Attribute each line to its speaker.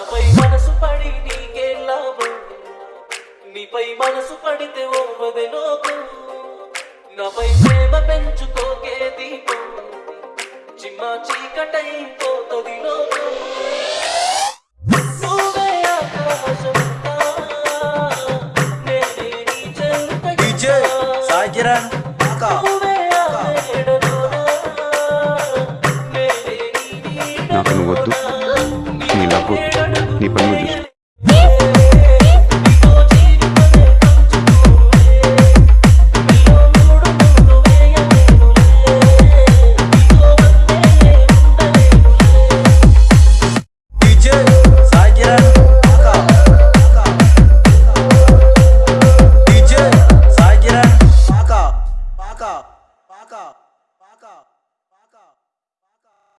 Speaker 1: నాపై మనసు పడి నీకే లాభం. నీపై మనసు పడితే ఓ లోకం. నాపై ప్రేమ పెంచుకోకే దీపం. చిమ్మ చీకటై పోతుంది లోకం. నువ్వే ఆకాశమంతా, నేనే నీ చెంత
Speaker 2: డీజే సాయి కిరణ్ అక్క
Speaker 1: నువ్వే ఆ మేడలోనా, నేనే నీ నీడలోనా,
Speaker 3: నాకు నువ్వు వద్దు నీ లవ్ నీ పని నువ్వు చూసుకో